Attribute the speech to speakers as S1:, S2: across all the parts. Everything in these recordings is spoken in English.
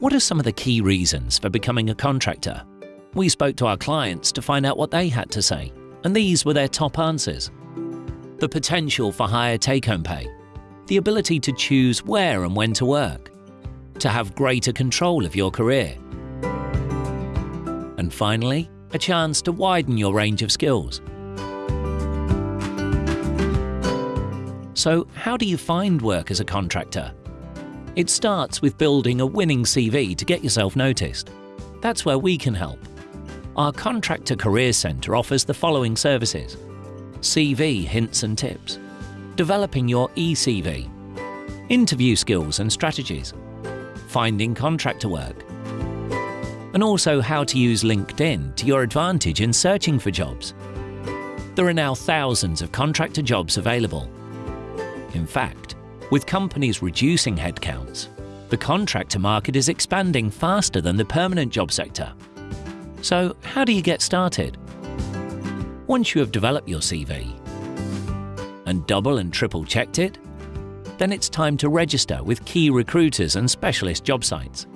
S1: What are some of the key reasons for becoming a contractor? We spoke to our clients to find out what they had to say, and these were their top answers. The potential for higher take-home pay, the ability to choose where and when to work, to have greater control of your career, and finally, a chance to widen your range of skills. So how do you find work as a contractor? It starts with building a winning CV to get yourself noticed. That's where we can help. Our Contractor Career Centre offers the following services. CV hints and tips, developing your eCV, interview skills and strategies, finding contractor work, and also how to use LinkedIn to your advantage in searching for jobs. There are now thousands of contractor jobs available. In fact, with companies reducing headcounts, the contractor market is expanding faster than the permanent job sector. So how do you get started? Once you have developed your CV and double and triple checked it, then it's time to register with key recruiters and specialist job sites.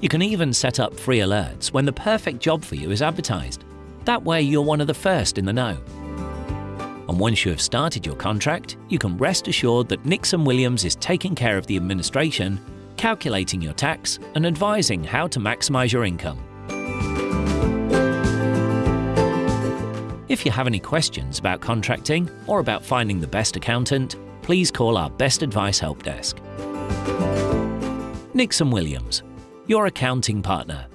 S1: You can even set up free alerts when the perfect job for you is advertised. That way you're one of the first in the know. Once you have started your contract, you can rest assured that Nixon Williams is taking care of the administration, calculating your tax and advising how to maximise your income. If you have any questions about contracting or about finding the best accountant, please call our Best Advice Help Desk. Nixon Williams, your accounting partner.